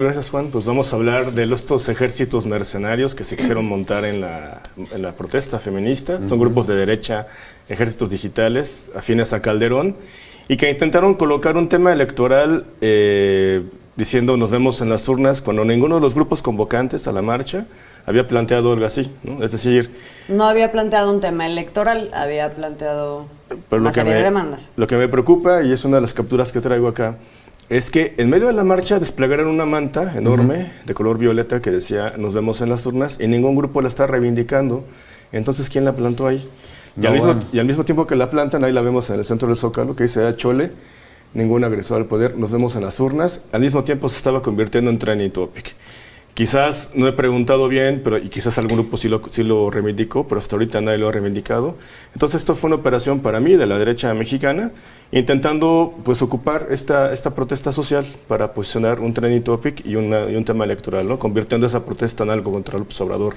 Gracias Juan, pues vamos a hablar de estos ejércitos mercenarios que se quisieron montar en la, en la protesta feminista. Son grupos de derecha, ejércitos digitales, afines a Calderón, y que intentaron colocar un tema electoral eh, diciendo nos vemos en las urnas cuando ninguno de los grupos convocantes a la marcha había planteado algo así, ¿no? Es decir... No había planteado un tema electoral, había planteado pero una serie de demandas. Lo que me preocupa, y es una de las capturas que traigo acá, es que en medio de la marcha desplegaron una manta enorme de color violeta que decía nos vemos en las urnas y ningún grupo la está reivindicando. Entonces, ¿quién la plantó ahí? y, al mismo, y, al mismo, tiempo que la plantan, ahí la vemos en el centro del Zócalo, que dice ah, Chole, ningún agresor al poder, nos vemos en las urnas. Al mismo tiempo se estaba convirtiendo en trending topic. Quizás no he preguntado bien, pero y quizás algún grupo sí lo, sí lo reivindicó, pero hasta ahorita nadie lo ha reivindicado. Entonces esto fue una operación para mí de la derecha mexicana, intentando pues ocupar esta, esta protesta social para posicionar un trending topic y, una, y un tema electoral, ¿no? convirtiendo esa protesta en algo contra López Obrador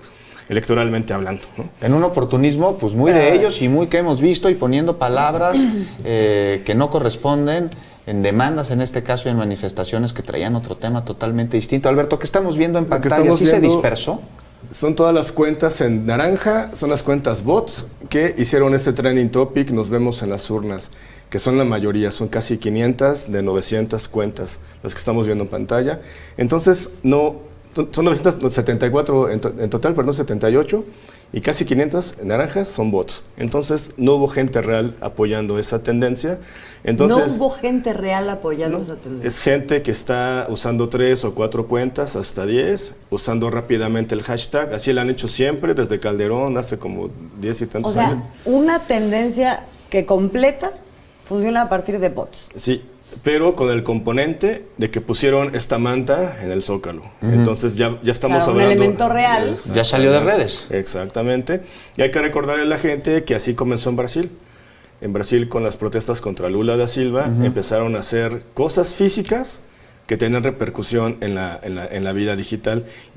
electoralmente hablando. ¿no? En un oportunismo pues muy de ellos y muy que hemos visto y poniendo palabras eh, que no corresponden en demandas en este caso y en manifestaciones que traían otro tema totalmente distinto. Alberto, ¿qué estamos viendo en pantalla? ¿Sí se dispersó? Son todas las cuentas en naranja, son las cuentas bots que hicieron este trending topic, nos vemos en las urnas, que son la mayoría, son casi 500 de 900 cuentas las que estamos viendo en pantalla. Entonces, no, son 974 en, en total, perdón, 78, y casi 500 naranjas son bots. Entonces no hubo gente real apoyando esa tendencia. Entonces, no hubo gente real apoyando esa tendencia. Es gente que está usando tres o cuatro cuentas, hasta 10, usando rápidamente el hashtag. Así lo han hecho siempre, desde Calderón, hace como 10 y tantos años. O sea, una tendencia que completa funciona a partir de bots. Sí, pero con el componente de que pusieron esta manta en el zócalo. Entonces ya, ya estamos hablando... Un elemento real. Ya salió de redes. Exactamente. Y hay que recordarle a la gente que así comenzó en Brasil. En Brasil con las protestas contra Lula da Silva empezaron a hacer cosas físicas que tenían repercusión en la, en la, en la vida digital